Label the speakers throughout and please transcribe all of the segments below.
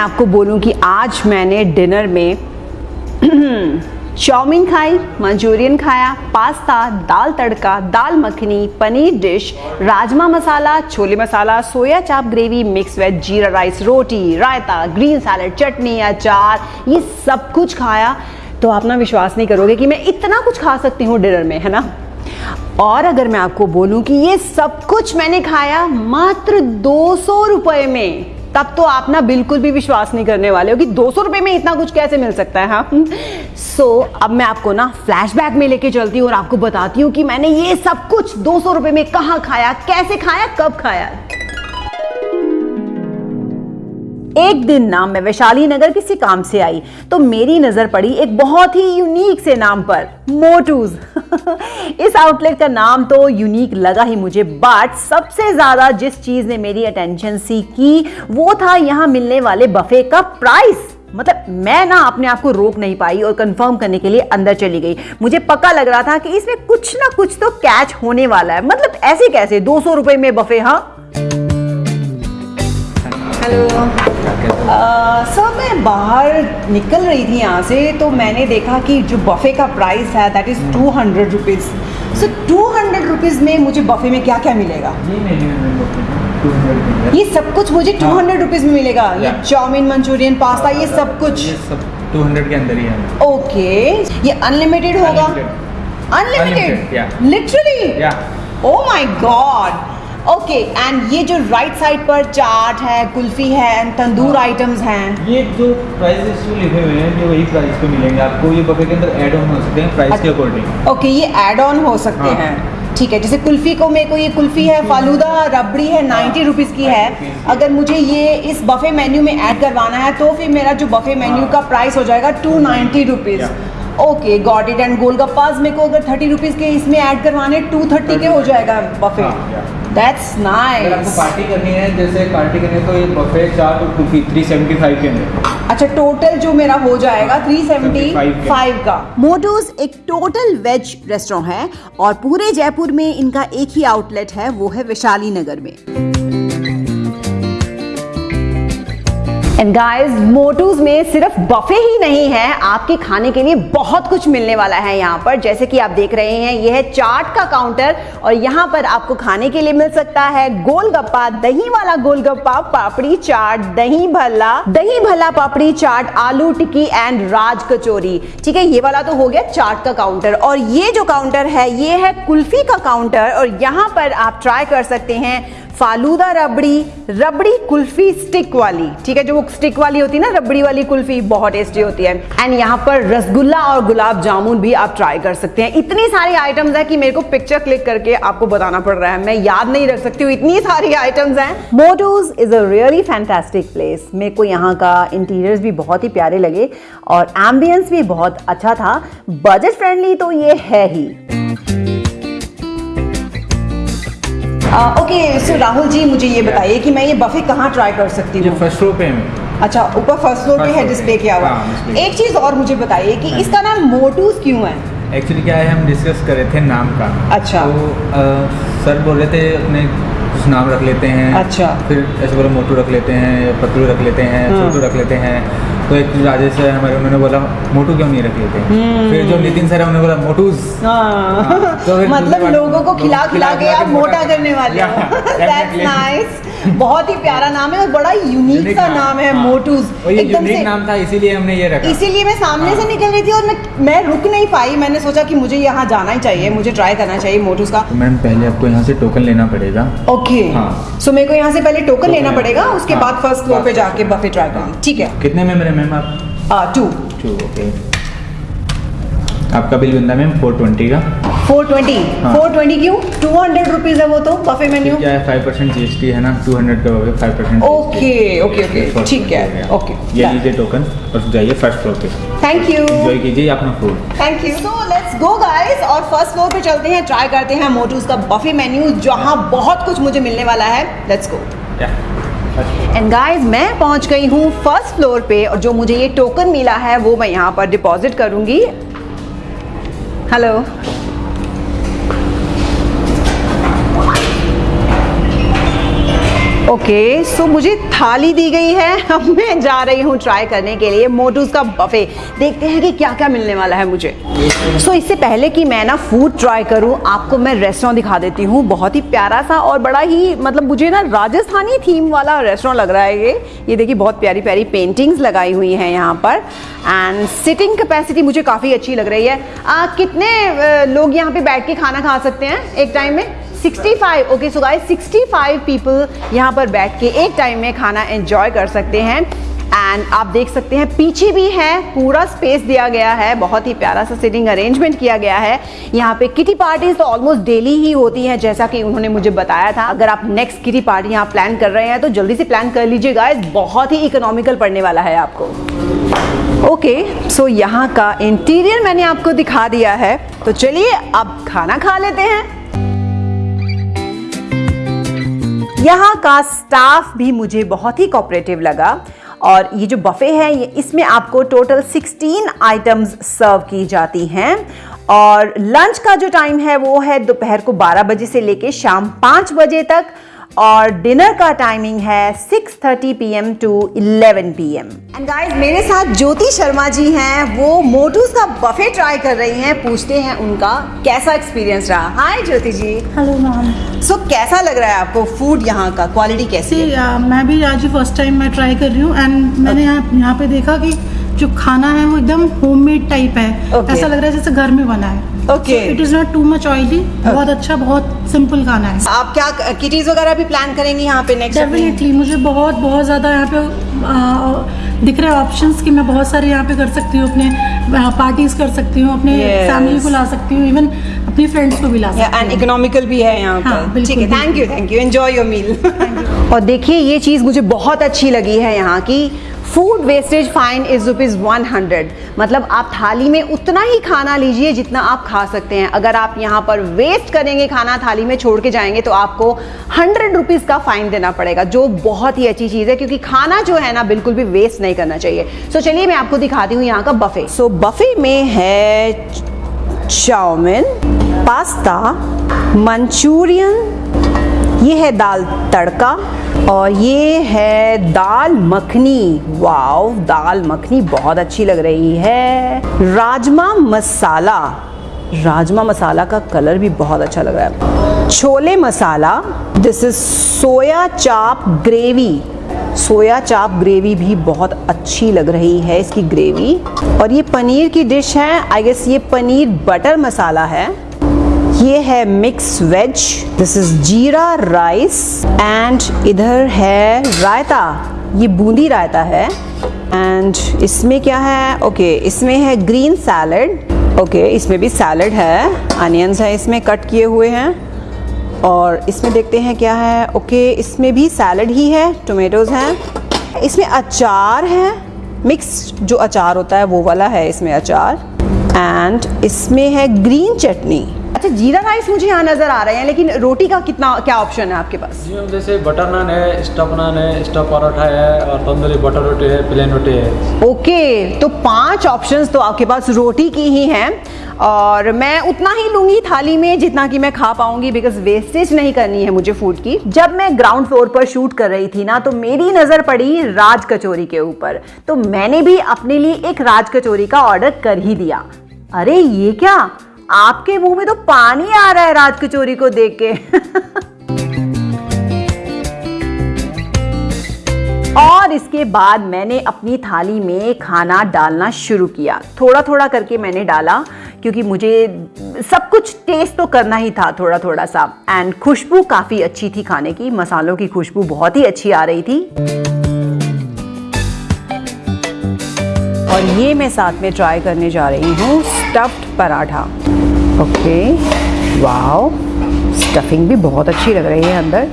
Speaker 1: आपको बोलूँ कि आज मैंने डिनर में चाउमीन खाई, मंचूरियन खाया, pasta, dal tadka, dal makhani, paneer dish rajma masala, chole masala, soya chaap gravy mix veg jeera rice रोटी, रायता ग्रीन सैलड चटनी, अचार, ये सब कुछ खाया। तो आप ना विश्वास नहीं करोगे कि मैं इतना कुछ खा सकती हूँ डिनर में, है ना? और अगर मैं आपको बोलूँ कि ये सब कुछ मैंने खाया मात्र दो सौ रुपए में तब तो आप ना बिल्कुल भी विश्वास नहीं करने वाले हो कि दो सौ रुपए में इतना कुछ कैसे मिल सकता है हाँ? सो so, अब मैं आपको ना फ्लैशबैक में लेके चलती हूँ और आपको बताती हूँ कि मैंने ये सब कुछ दो सौ रुपए में कहाँ खाया कैसे खाया कब खाया। एक दिन ना मैं वैशाली नगर किसी काम से आई तो मेरी नज़र पड़ी एक बहुत ही यूनिक से नाम पर मोटूज इस आउटलेट का नाम तो यूनिक लगा ही मुझे बट सबसे ज़्यादा जिस चीज़ ने मेरी अटेंशन सी की, वो था यहाँ मिलने वाले बफे का प्राइस मतलब मैं ना अपने आप को रोक नहीं पाई और कंफर्म करने के लिए अंदर चली गई। मुझे पक्का लग रहा था कि इसमें कुछ ना कुछ तो कैच होने वाला है। मतलब ऐसे कैसे? दो सौ रुपए में बफे हाँ? हेलो सर मैं बाहर निकल रही थी यहाँ से तो मैंने देखा कि जो बफे का प्राइस है that is two hundred rupees so two hundred rupees में मुझे बफे में क्या क्या? मिलेगा ये सब कुछ मुझे टू हंड्रेड रुपीज़ में मिलेगा। ये चाउमीन मंचूरियन पास्ता ये सब कुछ।
Speaker 2: ये सब 200 के अंदर ही है।
Speaker 1: ओके ये अनलिमिटेड होगा? Unlimited literally oh my god okay and ये जो राइट साइड पर चाट है कुल्फी है तंदूर आइटम्स हैं।
Speaker 2: ये जो प्राइस लिखे हुए हैं ये वही प्राइस पे मिलेंगे आपको। ये बफे के अंदर ऐड ऑन हो सकते हैं प्राइस के अकॉर्डिंग
Speaker 1: ओके ये एड ऑन हो सकते
Speaker 2: हाँ।
Speaker 1: हैं। ठीक है जैसे कुल्फी को मेरे को ये कुल्फी है फालूदा रबड़ी है नाइन्टी रुपीज़ की है।
Speaker 2: 90 रुपीज़ की।
Speaker 1: अगर मुझे ये इस बफे मेन्यू में ऐड करवाना है तो फिर मेरा जो बफे मेन्यू
Speaker 2: हाँ।
Speaker 1: का प्राइस हो जाएगा two ninety rupees okay got it and golgappas मेरे को अगर थर्टी रुपीज़ के इसमें ऐड करवाने टू थर्टी के हो जाएगा बफे
Speaker 2: हाँ.
Speaker 1: दैट्स
Speaker 2: अगर आपको पार्टी करनी है जैसे पार्टी करनी है तो ये बफे चार और कुल्फी 375 के अंदर।
Speaker 1: अच्छा टोटल जो मेरा हो जाएगा
Speaker 2: थ्री
Speaker 1: सेवेंटी फाइव का मोटोज एक टोटल वेज रेस्टोरेंट है और पूरे जयपुर में इनका एक ही आउटलेट है वो है वैशाली नगर में। एंड गाइस मोटूज में सिर्फ़ बफे ही नहीं है, आपके खाने के लिए बहुत कुछ मिलने वाला है यहाँ पर। जैसे कि आप देख रहे हैं ये है चाट का काउंटर और यहाँ पर आपको खाने के लिए मिल सकता है गोलगप्पा दही वाला गोलगप्पा, पापड़ी चाट दही भल्ला दही भल्ला पापड़ी चाट, आलू टिक्की एंड राज कचौरी। ठीक है, ये वाला तो हो गया चाट का काउंटर और ये जो काउंटर है, ये है कुल्फी का काउंटर और यहाँ पर आप ट्राई कर सकते हैं फालूदा रबड़ी रबड़ी कुल्फी स्टिक वाली। ठीक है, जो वो स्टिक वाली होती है ना, रबड़ी वाली कुल्फी, बहुत टेस्टी होती है। एंड यहाँ पर रसगुल्ला और गुलाब जामुन भी आप ट्राई कर सकते हैं। इतनी सारी आइटम्स है कि मेरे को पिक्चर क्लिक करके आपको बताना पड़ रहा है। मैं याद नहीं रख सकती हूँ, इतनी सारी आइटम्स हैं। Motu's is a really fantastic place मेरे को यहाँ का इंटीरियर्स भी बहुत ही प्यारे लगे और एम्बियंस भी बहुत अच्छा था। बजट फ्रेंडली तो ये है ही। ओके सो राहुल जी मुझे ये बताइए कि मैं ये बफे कहाँ ट्राई कर सकती हूँ?
Speaker 2: फ़र्स्ट फ्लोर पे है।
Speaker 1: अच्छा ऊपर फ़र्स्ट फ्लोर पे है डिस्प्ले किया हुआ।
Speaker 2: हाँ,
Speaker 1: एक चीज़ और मुझे बताइए कि इसका नाम मोटूज क्यों है?
Speaker 2: एक्चुअली क्या है हम डिस्कस कर रहे थे नाम का।
Speaker 1: अच्छा।
Speaker 2: तो सर बोल रहे थे अपने कुछ नाम रख लेते हैं।
Speaker 1: अच्छा।
Speaker 2: फिर ऐसे बोला मोटू रख लेते हैं पतलू रख लेते हैं
Speaker 1: हाँ।
Speaker 2: छोटू रख लेते हैं। तो एक राजेश है हमारे उन्होंने बोला मोटू क्यों नहीं रखे लेते
Speaker 1: हम्म।
Speaker 2: फिर जो नितिन सर है उन्होंने बोला मोटूज।
Speaker 1: हाँ।
Speaker 2: तो
Speaker 1: मतलब लोगों को खिला खिला के आप मोटा करने वाले हो। दैट्स नाइस बहुत ही प्यारा नाम है और बड़ा यूनिक सा नाम। है
Speaker 2: हाँ।
Speaker 1: मोटूज
Speaker 2: और ये नाम था इसीलिए हमने ये रखा।
Speaker 1: इसीलिए मैं सामने से
Speaker 2: हाँ।
Speaker 1: निकल रही थी और मैं मैं रुक नहीं पाई। मैंने सोचा कि मुझे यहाँ जाना ही चाहिए मुझे ट्राई करना चाहिए मोटूज का।
Speaker 2: तो मैम पहले आपको यहाँ से टोकन लेना पड़ेगा।
Speaker 1: ओके
Speaker 2: हाँ।
Speaker 1: सो मेरे को यहाँ से पहले टोकन लेना पड़ेगा उसके
Speaker 2: हाँ,
Speaker 1: बाद फ़र्स्ट फ्लोर पे जाके बफे ट्राई करूँ
Speaker 2: हाँ।
Speaker 1: ठीक है।
Speaker 2: कितने में मेरे मैम आप?
Speaker 1: टू
Speaker 2: टू ओके आपका बिल बनता है मैम? फोर ट्वेंटी का?
Speaker 1: Four twenty. फोर ट्वेंटी क्यों? टू हंड्रेड रुपीज़ है वो तो बफे मेन्यू
Speaker 2: क्या है five percent G S T है ना? टू हंड्रेड का गया five percent
Speaker 1: Okay, okay, okay, ठीक है, okay,
Speaker 2: ये लीजिए टोकन और जाइए फ़र्स्ट फ्लोर पे।
Speaker 1: थैंक यू
Speaker 2: एंजॉय कीजिए अपना food
Speaker 1: thank you so let's go guys और फ़र्स्ट फ्लोर पे चलते हैं ट्राई करते हैं मोटूज का बफे मेन्यू जहाँ बहुत कुछ मुझे मिलने वाला है। लेट्स गो एंड गाइस मैं पहुँच गई हूँ फ़र्स्ट फ्लोर पे और जो मुझे ये टोकन मिला है वो मैं यहाँ पर डिपॉजिट करूँगी। हेलो ओके सो मुझे थाली दी गई है। अब मैं जा रही हूँ ट्राई करने के लिए मोटूज का बफे देखते हैं कि क्या क्या मिलने वाला है मुझे। सो so, इससे पहले कि मैं ना फ़ूड ट्राई करूँ आपको मैं रेस्टोरेंट दिखा देती हूँ। बहुत ही प्यारा सा और बड़ा ही मतलब मुझे ना राजस्थानी थीम वाला रेस्टोरेंट लग रहा है ये। ये देखिए बहुत प्यारी प्यारी पेंटिंग्स लगाई हुई हैं यहाँ पर। एंड सिटिंग कैपेसिटी मुझे काफ़ी अच्छी लग रही है। आ, कितने लोग यहाँ पे बैठ के खाना खा सकते हैं एक टाइम में? 65 ओके सो गाइस 65 पीपल यहाँ पर बैठ के एक टाइम में खाना एंजॉय कर सकते हैं। एंड आप देख सकते हैं, पीछे भी है, पूरा स्पेस दिया गया है। बहुत ही प्यारा सा सिटिंग अरेंजमेंट किया गया है। यहाँ पे किटी पार्टीज़ तो ऑलमोस्ट डेली ही होती हैं, जैसा कि उन्होंने मुझे बताया था। अगर आप नेक्स्ट किटी पार्टी यहाँ प्लान कर रहे हैं तो जल्दी से प्लान कर लीजिए गाइस बहुत ही इकोनॉमिकल पड़ने वाला है आपको। ओके सो यहाँ का इंटीरियर मैंने आपको दिखा दिया है। तो चलिए, अब खाना खा लेते हैं। यहाँ का स्टाफ भी मुझे बहुत ही कॉपरेटिव लगा। और ये जो बफ़े है, ये इसमें आपको टोटल 16 आइटम्स सर्व की जाती हैं। और लंच का जो टाइम है, वो है दोपहर को 12 बजे से लेके शाम 5 बजे तक। और डिनर का टाइमिंग है 6:30 PM to 11 PM. And guys मेरे साथ ज्योति शर्मा जी हैं। वो मोटूस का बफे ट्राई कर रही हैं पूछते हैं उनका कैसा एक्सपीरियंस रहा। हाय ज्योति जी।
Speaker 3: हेलो मैम
Speaker 1: सो कैसा लग रहा है आपको फ़ूड यहाँ का? क्वालिटी कैसी है?
Speaker 3: uh, मैं भी आज फ़र्स्ट टाइम मैं ट्राई कर रही हूँ। एंड मैंने यहाँ यहाँ पे देखा कि जो खाना है वो एकदम होममेड टाइप है।
Speaker 1: Okay.
Speaker 3: ऐसा लग रहा है जैसे घर में बना है।
Speaker 1: Okay.
Speaker 3: It is not too much oily बहुत अच्छा बहुत सिंपल खाना है।
Speaker 1: आप क्या किटीज वगैरह भी प्लान करेंगे यहाँ पे नेक्स्ट
Speaker 3: डेफिनेटली मुझे बहुत बहुत ज़्यादा यहाँ पे दिख रहे ऑप्शंस कि मैं बहुत सारे यहाँ पे कर सकती हूँ अपने पार्टीज़ कर सकती हूँ अपने
Speaker 1: Yes.
Speaker 3: फैमिली को ला सकती हूँ इवन अपनी फ्रेंड्स को भी ला सकती
Speaker 1: एंड
Speaker 3: हूँ।
Speaker 1: इकोनॉमिकल भी है यहाँ
Speaker 3: हाँ,
Speaker 1: पर ठीक है thank you thank you enjoy your meal और देखिए ये चीज़ मुझे बहुत अच्छी लगी है यहाँ की। Food wastage fine is rupees one hundred मतलब आप थाली में उतना ही खाना लीजिए जितना आप खा सकते हैं। अगर आप यहाँ पर वेस्ट करेंगे खाना थाली में छोड़ के जाएँगे तो आपको हंड्रेड रुपीज़ का फाइन देना पड़ेगा जो बहुत ही अच्छी चीज़ है क्योंकि खाना जो है ना बिल्कुल भी वेस्ट नहीं करना चाहिए। सो so, चलिए मैं आपको दिखाती हूँ यहाँ का बफे सो so, बफे में है चाउमिन पास्ता मंचूरियन ये है दाल तड़का और ये है दाल मखनी। वाव दाल मखनी बहुत अच्छी लग रही है। राजमा मसाला। राजमा मसाला का कलर भी बहुत अच्छा लग रहा है। Chole masala. This is soya chaap gravy soya चाप ग्रेवी भी बहुत अच्छी लग रही है इसकी ग्रेवी और ये पनीर की डिश है। आई गेस ये पनीर बटर मसाला है। ये है mix veg this is jeera rice and इधर है रायता. ये बूंदी रायता है. एंड इसमें क्या है? ओके okay, इसमें है ग्रीन सैलड ओके इसमें भी सैलड है. अनियंस है इसमें कट किए हुए हैं. और इसमें देखते हैं क्या है? ओके okay, इसमें भी सैलड ही है. टोमेटोज़ हैं. इसमें अचार है. मिक्स जो अचार होता है वो वाला है इसमें अचार. एंड इसमें है ग्रीन चटनी. अच्छा जीरा राइस मुझे यहाँ नज़र आ रहे हैं लेकिन रोटी का कितना क्या ऑप्शन है आपके पास?
Speaker 4: जी जैसे बटर नान है स्टफ़ नान है स्टफ़ पराठा है और तंदूरी बटर रोटी है प्लेन रोटी है।
Speaker 1: ओके तो पाँच ऑप्शंस तो आपके पास रोटी की ही हैं और मैं उतना ही लूँगी थाली में जितना कि मैं खा पाऊँगी बिकॉज़ वेस्टेज नहीं करनी है मुझे फ़ूड की। जब मैं ग्राउंड फ्लोर पर शूट कर रही थी ना तो मेरी नज़र पड़ी राज कचोरी के ऊपर। तो मैंने भी अपने लिए एक राज कचोरी का ऑर्डर कर ही दिया। अरे ये क्या? आपके मुँह में तो पानी आ रहा है राज कचोरी को देख के। और इसके बाद मैंने अपनी थाली में खाना डालना शुरू किया। थोड़ा थोड़ा करके मैंने डाला, क्योंकि मुझे सब कुछ टेस्ट तो करना ही था थोड़ा थोड़ा सा। एंड खुशबू काफ़ी अच्छी थी खाने की। मसालों की खुशबू बहुत ही अच्छी आ रही थी। और ये मैं साथ में ट्राई करने जा रही हूँ stuffed paratha. Okay. Wow. Stuffing भी बहुत अच्छी लग रही है अंदर।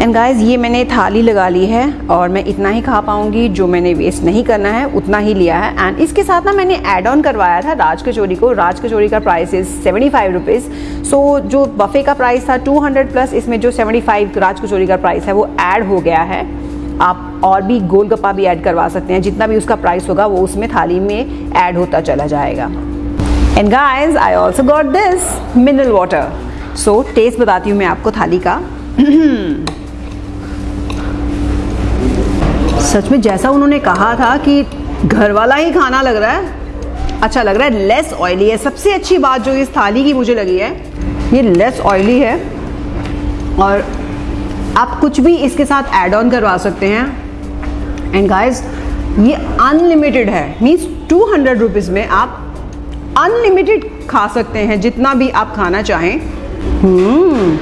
Speaker 1: एंड गाइस ये मैंने थाली लगा ली है और मैं इतना ही खा पाऊँगी, जो मैंने वेस्ट नहीं करना है, उतना ही लिया है। एंड इसके साथ ना मैंने एड ऑन करवाया था राज कचोरी को। राज कचोरी का price is seventy five rupees so जो बफे का प्राइस था टू हंड्रेड प्लस इसमें जो सेवेंटी फाइव राज कचोरी का प्राइस है, वो ऐड हो गया है। आप और भी गोलगप्पा भी ऐड करवा सकते हैं। जितना भी उसका प्राइस होगा, वो उसमें थाली में ऐड होता चला जाएगा। And guys I also got this mineral water so taste बताती हूँ मैं आपको थाली का। सच में जैसा उन्होंने कहा था कि घर वाला ही खाना लग रहा है अच्छा लग रहा है लेस ऑयली है। सबसे अच्छी बात जो इस थाली की मुझे लगी है, ये लेस ऑयली है। और आप कुछ भी इसके साथ ऐड ऑन करवा सकते हैं। एंड गाइस ये अनलिमिटेड है। मीन्स टू हंड्रेड रुपीज़ में आप अनलिमिटेड खा सकते हैं, जितना भी आप खाना चाहें। हम्म।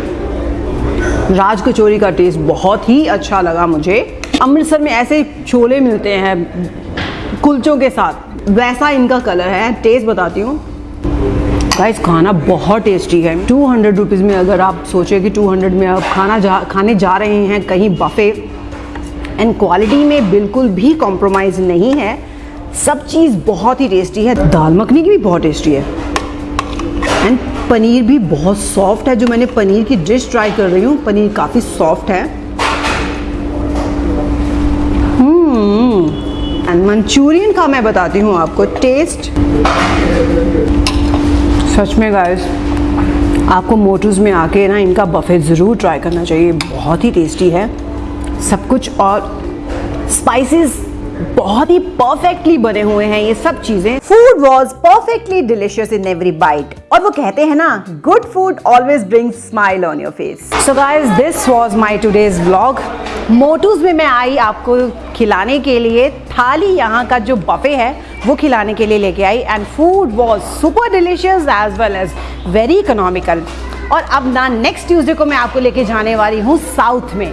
Speaker 1: राज कचौरी का टेस्ट बहुत ही अच्छा लगा मुझे। अमृतसर में ऐसे छोले मिलते हैं, कुलचों के साथ। वैसा इनका कलर है टेस्ट बताती हूँ। गाइस खाना बहुत टेस्टी है। टू हंड्रेड रुपीज़ में अगर आप सोचे कि टू हंड्रेड में आप खाना जा, खाने जा रहे हैं कहीं बफे एंड क्वालिटी में बिल्कुल भी कॉम्प्रोमाइज़ नहीं है सब चीज़ बहुत ही टेस्टी है। दाल मखनी की भी बहुत टेस्टी है। एंड पनीर भी बहुत सॉफ्ट है, जो मैंने पनीर की डिश ट्राई कर रही हूँ। पनीर काफ़ी सॉफ्ट है। एंड मंचूरियन का मैं बताती हूँ आपको। टेस्ट सच में गाइस आपको मोटूज में आके ना इनका बफे ज़रूर ट्राई करना चाहिए। बहुत ही टेस्टी है। सब कुछ और स्पाइसेस बहुत ही परफेक्टली बने हुए हैं ये सब चीज़ें। Food was perfectly delicious in every bite और वो कहते हैं ना good food always bring smile on your face so guys this was my today's blog Motu's में मैं आई आपको खिलाने के लिए। थाली यहाँ का जो बफे है, वो खिलाने के लिए लेके आई। And food was super delicious as well as very economical और अब ना नेक्स्ट ट्यूजडे को मैं आपको लेके जाने वाली हूँ साउथ में।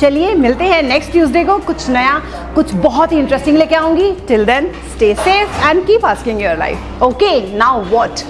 Speaker 1: चलिए, मिलते हैं नेक्स्ट ट्यूजडे को। कुछ नया, कुछ बहुत ही इंटरेस्टिंग लेके आऊँगी। Till then stay safe and keep asking your life okay now what